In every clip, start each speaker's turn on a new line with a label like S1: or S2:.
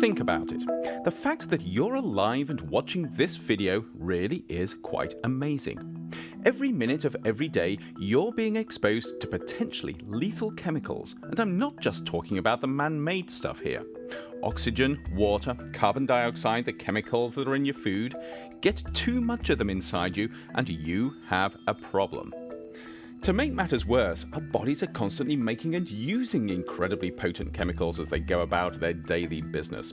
S1: Think about it. The fact that you're alive and watching this video really is quite amazing. Every minute of every day, you're being exposed to potentially lethal chemicals, and I'm not just talking about the man-made stuff here. Oxygen, water, carbon dioxide, the chemicals that are in your food. Get too much of them inside you, and you have a problem. To make matters worse, our bodies are constantly making and using incredibly potent chemicals as they go about their daily business.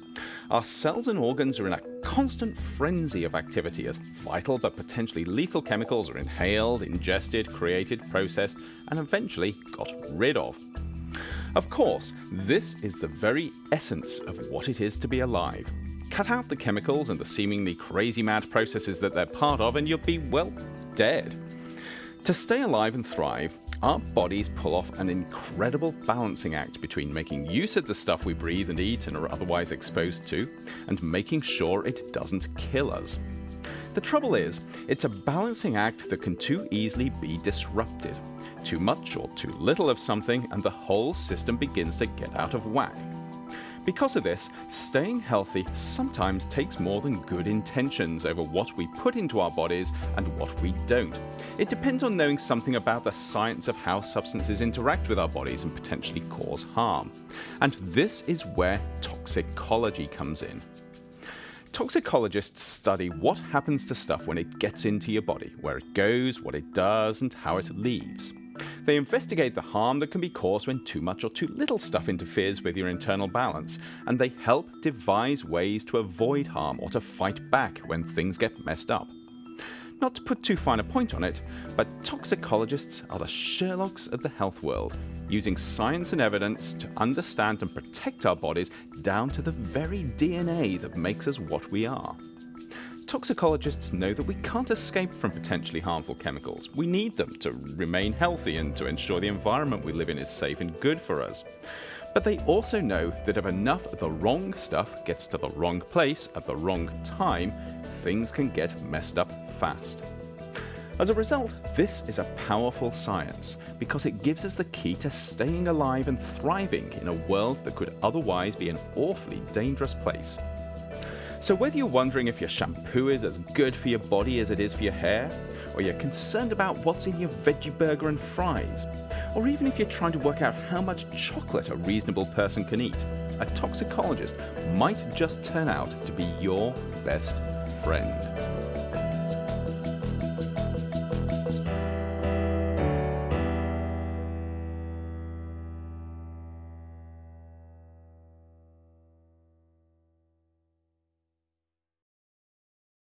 S1: Our cells and organs are in a constant frenzy of activity as vital but potentially lethal chemicals are inhaled, ingested, created, processed, and eventually got rid of. Of course, this is the very essence of what it is to be alive. Cut out the chemicals and the seemingly crazy mad processes that they're part of and you'll be, well, dead. To stay alive and thrive, our bodies pull off an incredible balancing act between making use of the stuff we breathe and eat and are otherwise exposed to, and making sure it doesn't kill us. The trouble is, it's a balancing act that can too easily be disrupted. Too much or too little of something and the whole system begins to get out of whack. Because of this, staying healthy sometimes takes more than good intentions over what we put into our bodies and what we don't. It depends on knowing something about the science of how substances interact with our bodies and potentially cause harm. And this is where toxicology comes in. Toxicologists study what happens to stuff when it gets into your body, where it goes, what it does, and how it leaves. They investigate the harm that can be caused when too much or too little stuff interferes with your internal balance, and they help devise ways to avoid harm or to fight back when things get messed up. Not to put too fine a point on it, but toxicologists are the Sherlocks of the health world, using science and evidence to understand and protect our bodies down to the very DNA that makes us what we are. Toxicologists know that we can't escape from potentially harmful chemicals. We need them to remain healthy and to ensure the environment we live in is safe and good for us. But they also know that if enough of the wrong stuff gets to the wrong place at the wrong time, things can get messed up fast. As a result, this is a powerful science because it gives us the key to staying alive and thriving in a world that could otherwise be an awfully dangerous place. So whether you're wondering if your shampoo is as good for your body as it is for your hair, or you're concerned about what's in your veggie burger and fries, or even if you're trying to work out how much chocolate a reasonable person can eat, a toxicologist might just turn out to be your best friend.